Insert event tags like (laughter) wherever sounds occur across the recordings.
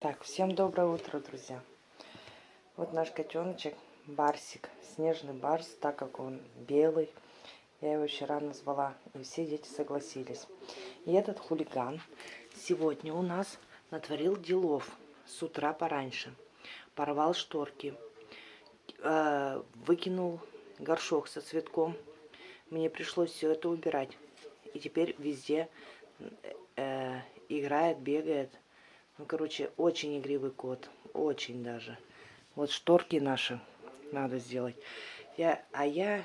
Так, всем доброе утро, друзья. Вот наш котеночек, Барсик, снежный барс, так как он белый. Я его вчера назвала, и все дети согласились. И этот хулиган сегодня у нас натворил делов с утра пораньше. Порвал шторки, э, выкинул горшок со цветком. Мне пришлось все это убирать. И теперь везде э, играет, бегает. Ну, короче, очень игривый кот. Очень даже. Вот шторки наши надо сделать. Я, а я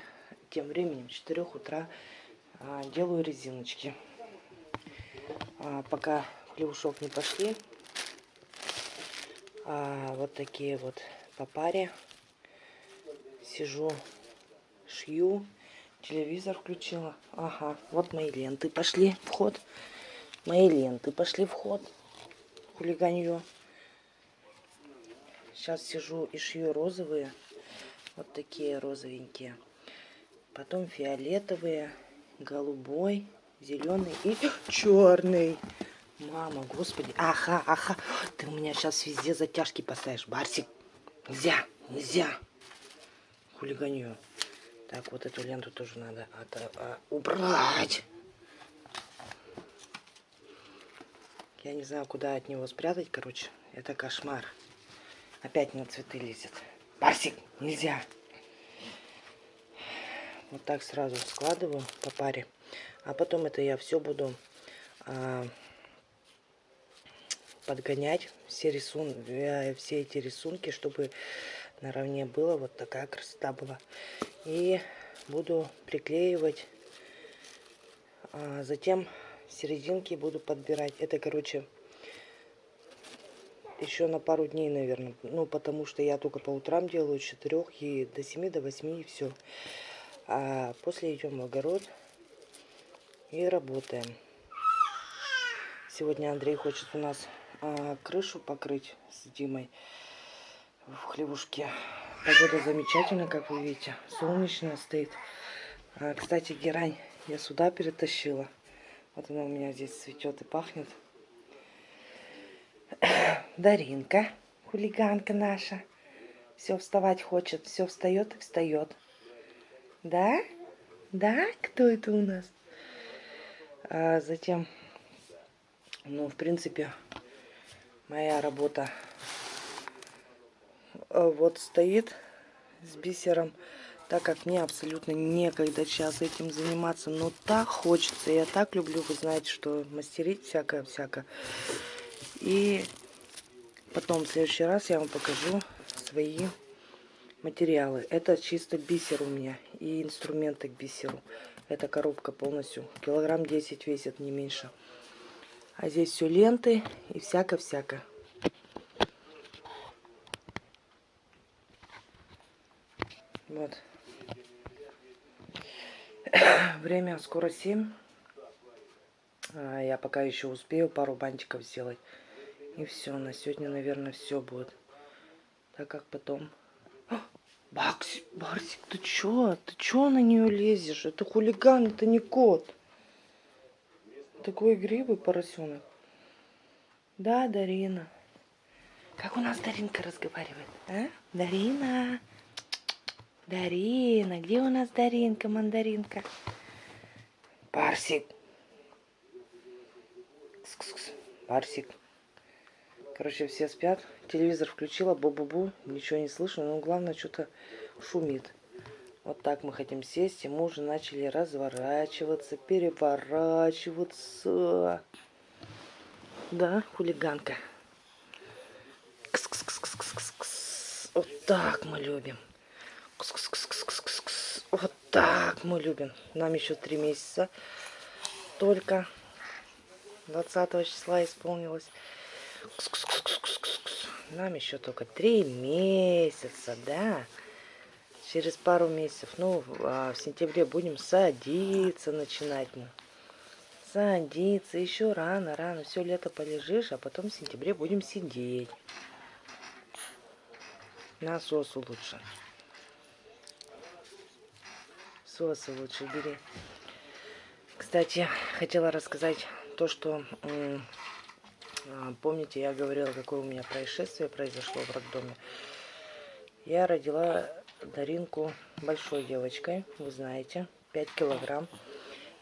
тем временем в 4 утра а, делаю резиночки. А, пока плюшок не пошли. А, вот такие вот по паре. Сижу, шью. Телевизор включила. Ага, вот мои ленты пошли в ход. Мои ленты пошли в ход хулиганье. Сейчас сижу и шью розовые. Вот такие розовенькие. Потом фиолетовые, голубой, зеленый и (gasps) черный. Мама, господи. Ага, ага. Ты у меня сейчас везде затяжки поставишь. Барсик. Нельзя, нельзя. Хулиганье. Так, вот эту ленту тоже надо а, убрать. Я не знаю, куда от него спрятать, короче. Это кошмар. Опять на цветы лезет. Барсик, нельзя. Вот так сразу складываю по паре. А потом это я все буду а, подгонять. Все, рисун... Э, все эти рисунки, чтобы наравне было. Вот такая красота была. И буду приклеивать. А затем серединки буду подбирать. Это, короче, еще на пару дней, наверное. Ну, потому что я только по утрам делаю, с 4 и до 7, до 8 и все. А после идем в огород и работаем. Сегодня Андрей хочет у нас а, крышу покрыть с Димой в хлевушке. Погода замечательная, как вы видите. Солнечная стоит. А, кстати, герань я сюда перетащила. Вот она у меня здесь цветет и пахнет. (coughs) Даринка, хулиганка наша. Все вставать хочет, все встает и встает. Да? Да? Кто это у нас? А затем, ну, в принципе, моя работа э, вот стоит с бисером так как мне абсолютно некогда сейчас этим заниматься. Но так хочется, я так люблю, вы знаете, что мастерить всякое-всякое. И потом в следующий раз я вам покажу свои материалы. Это чисто бисер у меня и инструменты к бисеру. Эта коробка полностью килограмм 10 весит, не меньше. А здесь все ленты и всякое-всякое. Вот. (coughs) Время скоро 7. А, я пока еще успею пару бантиков сделать. И все, на сегодня, наверное, все будет. Так как потом... О, Бакси, Барсик, ты чё? Ты чё на нее лезешь? Это хулиган, это не кот. Такой игривый поросенок. Да, Дарина. Как у нас Даринка разговаривает? А? Дарина. Дарина, где у нас Даринка, мандаринка? Барсик. Кс. Барсик. Короче, все спят. Телевизор включила, бу-бу-бу. Ничего не слышно, но главное, что-то шумит. Вот так мы хотим сесть, и мы уже начали разворачиваться, переворачиваться. Да, хулиганка. Кс -кс -кс -кс -кс -кс. Вот так мы любим. Вот так мы любим. Нам еще три месяца. Только 20 числа исполнилось. Нам еще только три месяца, да. Через пару месяцев, ну, а в сентябре будем садиться начинать мы. Садиться, еще рано, рано. Все лето полежишь, а потом в сентябре будем сидеть. Насосу лучше. Сосы лучше бери. Кстати, хотела рассказать то, что А, помните, я говорила, какое у меня происшествие произошло в роддоме. Я родила Даринку большой девочкой, вы знаете, 5 килограмм.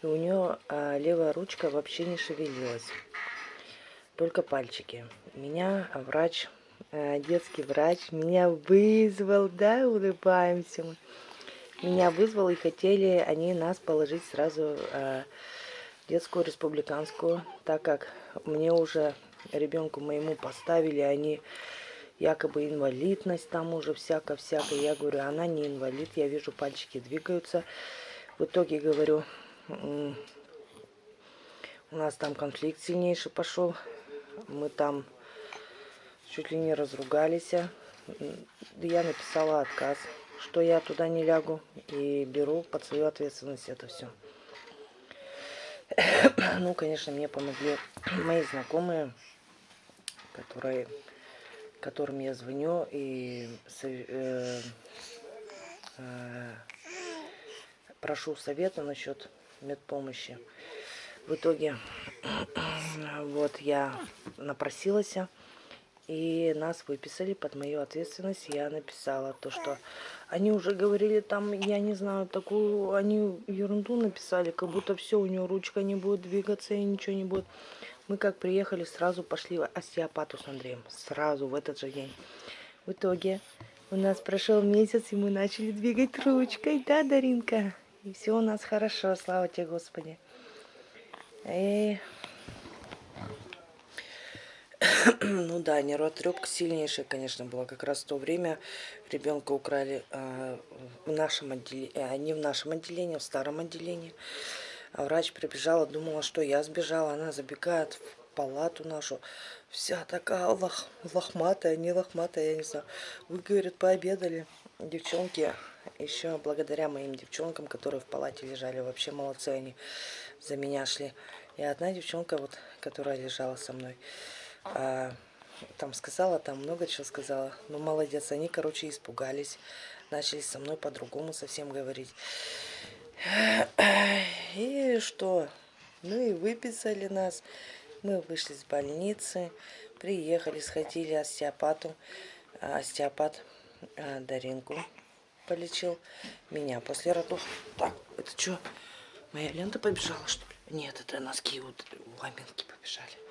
И у нее а, левая ручка вообще не шевелилась, только пальчики. Меня врач, а, детский врач, меня вызвал, да, улыбаемся мы. Меня вызвал и хотели они нас положить сразу а, детскую республиканскую, так как мне уже ребенку моему поставили, они якобы инвалидность там уже всяко-всяко. Я говорю, она не инвалид, я вижу пальчики двигаются. В итоге говорю, у нас там конфликт сильнейший пошел. Мы там чуть ли не разругались. Я написала отказ, что я туда не лягу и беру под свою ответственность это все. (coughs) Ну, конечно, мне помогли мои знакомые, которые, которым я звоню и э, э, прошу совета насчет медпомощи. В итоге, (coughs) вот я напросилась, и нас выписали под мою ответственность. Я написала то, что они уже говорили там, я не знаю, такую, они ерунду написали, как будто все, у нее ручка не будет двигаться и ничего не будет. Мы как приехали, сразу пошли в остеопату с Андреем. Сразу, в этот же день. В итоге у нас прошел месяц, и мы начали двигать ручкой, да, Даринка? И все у нас хорошо, слава тебе, Господи. И... ну да, нервотрепка сильнейшая, конечно, была. Как раз в то время ребенка украли э, в нашем отделении, э, в нашем отделении, а в старом отделении. А врач прибежала, думала, что я сбежала. Она забегает в палату нашу, вся такая лох, лохматая, не лохматая, я не знаю. Вы, говорит, пообедали. Девчонки, еще благодаря моим девчонкам, которые в палате лежали, вообще молодцы они за меня шли. И одна девчонка, вот, которая лежала со мной, а, там сказала, там много чего сказала. Ну, молодец, они, короче, испугались. Начали со мной по-другому совсем говорить. И что? Ну и выписали нас. Мы вышли из больницы, приехали, сходили остеопату. А, остеопат а, Даринку полечил меня после родов. Так, это что? Моя лента побежала, что ли? Нет, это носки вот ламинки побежали.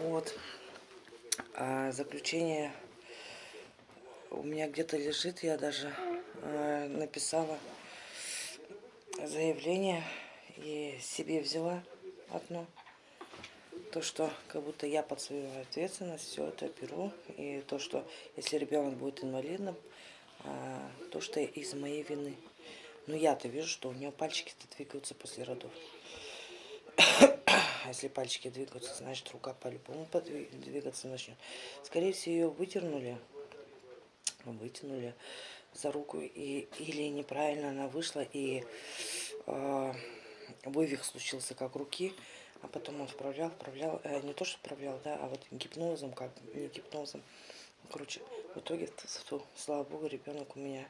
Вот. А заключение у меня где-то лежит, я даже э, написала заявление и себе взяла одно. То, что как будто я под свою ответственность все это беру. И то, что если ребенок будет инвалидным, э, то, что из моей вины. Но я-то вижу, что у нее пальчики-то двигаются после родов. А если пальчики двигаются, значит рука по-любому двигаться начнет. Скорее всего, ее выдернули, вытянули за руку, и, или неправильно она вышла, и э, вывих случился как руки, а потом он вправлял, вправлял, э, не то что вправлял, да, а вот гипнозом, как не гипнозом. Короче, в итоге, слава богу, ребенок у меня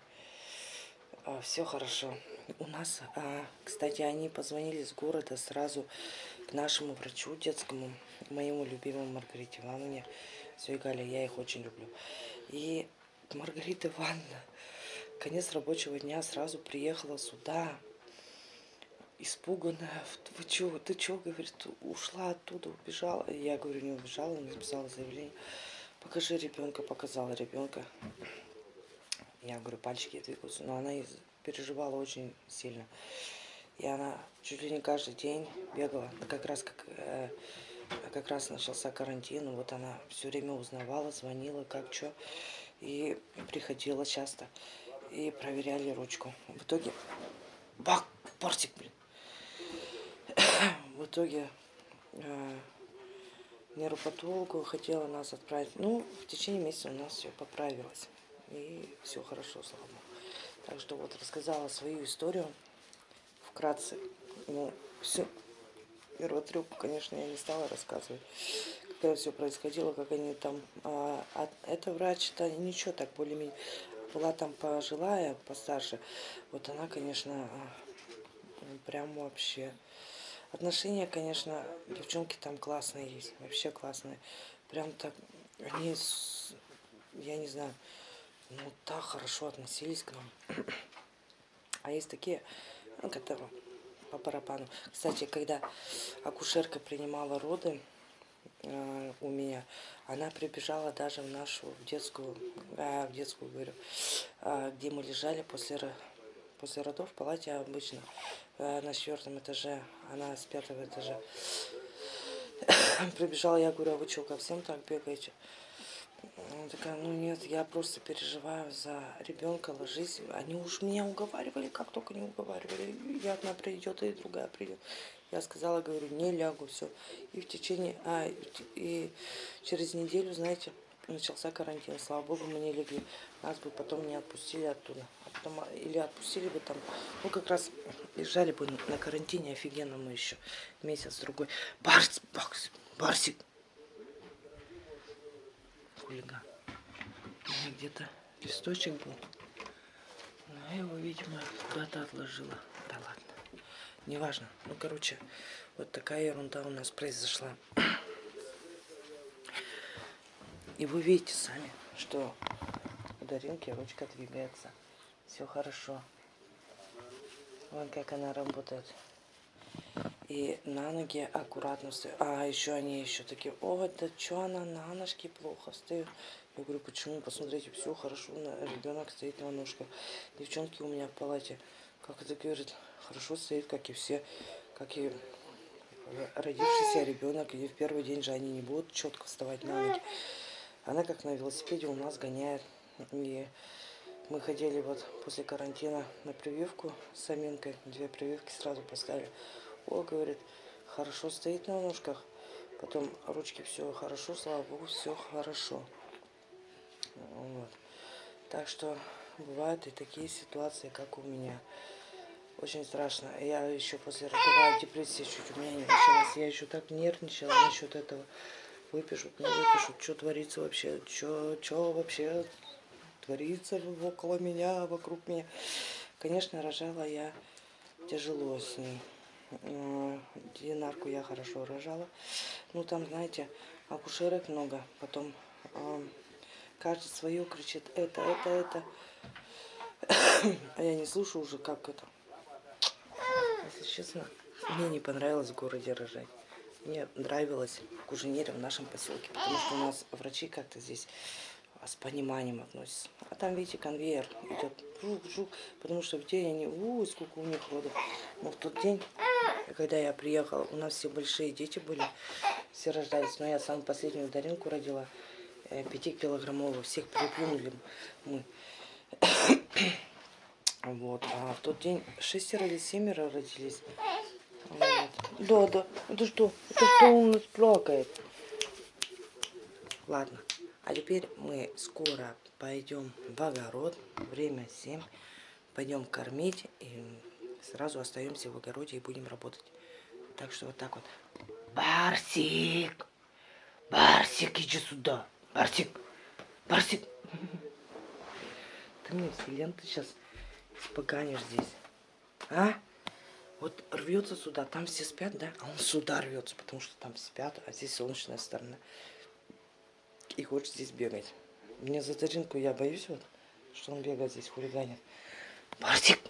а, все хорошо. У нас, а, кстати, они позвонили с города сразу к нашему врачу детскому, моему любимому Маргарите Ивановне Свигале. Я их очень люблю. И Маргарита Ивановна, конец рабочего дня, сразу приехала сюда, испуганная. Вы что, ты что, говорит, ушла оттуда, убежала. Я говорю, не убежала, написала заявление. Покажи ребенка, показала ребенка. Я говорю, пальчики двигаются. Но она переживала очень сильно. И она чуть ли не каждый день бегала. Как раз как, э, как раз начался карантин. Вот она все время узнавала, звонила, как что. И приходила часто. И проверяли ручку. В итоге... Бак! Портик, блин! В итоге э, нейропатологу хотела нас отправить. Ну, в течение месяца у нас все поправилось. И все хорошо, слава богу. Так что вот рассказала свою историю вкратце. Ну, все. Первотрюк, конечно, я не стала рассказывать, когда все происходило, как они там... А, а эта врач-то ничего так более-менее... Была там пожилая, постарше. Вот она, конечно, прям вообще... Отношения, конечно, девчонки там классные есть, вообще классные. Прям так, они, я не знаю, ну так хорошо относились к нам. А есть такие, ну, которые по барабану. Кстати, когда акушерка принимала роды э, у меня, она прибежала даже в нашу детскую, а, в детскую говорю, а, где мы лежали после, после родов в палате обычно э, на четвертом этаже, она с пятого этажа. (coughs) Прибежала, я говорю, а вы что, ко всем так бегаете? Она такая, ну нет, я просто переживаю за ребенка, ложись. Они уж меня уговаривали, как только не уговаривали. И одна придет, и другая придет. Я сказала, говорю, не лягу, все. И в течение, а, и через неделю, знаете, начался карантин. Слава богу, мы не легли. Нас бы потом не отпустили оттуда. А потом, а, или отпустили бы там, ну как раз лежали бы на карантине офигенно мы еще месяц-другой. Барс, Барс, Барсик, хулиган. Где-то листочек был. Но я его, видимо, куда-то отложила. Да ладно. Неважно. Ну, короче, вот такая ерунда у нас произошла. И вы видите сами, что у Даринки ручка двигается. Все хорошо. Вон как она работает. И на ноги аккуратно встаю. А, еще они еще такие, о, да что она на ножки плохо встает. Я говорю, почему? Посмотрите, все хорошо, ребенок стоит на ножках. Девчонки у меня в палате, как это говорит, хорошо стоит, как и все, как и родившийся ребенок. И в первый день же они не будут четко вставать на ноги. Она как на велосипеде у нас гоняет. И мы ходили вот после карантина на прививку с Аминкой. Две прививки сразу поставили. О, говорит, хорошо стоит на ножках. Потом ручки все хорошо, слава богу, все хорошо. Вот. Так что бывают и такие ситуации, как у меня. Очень страшно. Я еще после родовая депрессия чуть у меня не началась. Я еще так нервничала насчет этого. Выпишут, не выпишут, что творится вообще, что вообще творится около меня, вокруг меня. Конечно, рожала я тяжело с ней. Э, Динарку я хорошо рожала. Ну, там, знаете, акушерок много. Потом э, каждый свое кричит, это, это, это. (coughs) А я не слушаю уже, как это. Если честно, мне не понравилось в городе рожать. Мне нравилось в Куженере, в нашем поселке, потому что у нас врачи как-то здесь с пониманием относятся. А там, видите, конвейер идет, жук-жук, потому что в день они, у, сколько у них родов. Но в тот день, когда я приехала, у нас все большие дети были, все рождались. Но я самую последнюю Даринку родила, пятикилограммовую, всех переплюнули мы. (coughs) Вот, а в тот день шестеро или семеро родились. Да, да. Это что? Это что у нас плакает? Ладно. А теперь мы скоро пойдем в огород. Время 7. Пойдем кормить. И сразу остаемся в огороде и будем работать. Так что вот так вот. Барсик! Барсик, иди сюда. Барсик! Барсик! Ты мне все ленты сейчас испоганишь здесь. А? Вот рвется сюда, там все спят, да? А он сюда рвется, потому что там спят, а здесь солнечная сторона. И хочет здесь бегать. Мне за Даринку я боюсь вот, что он бегает здесь, хулиганит. Барсик!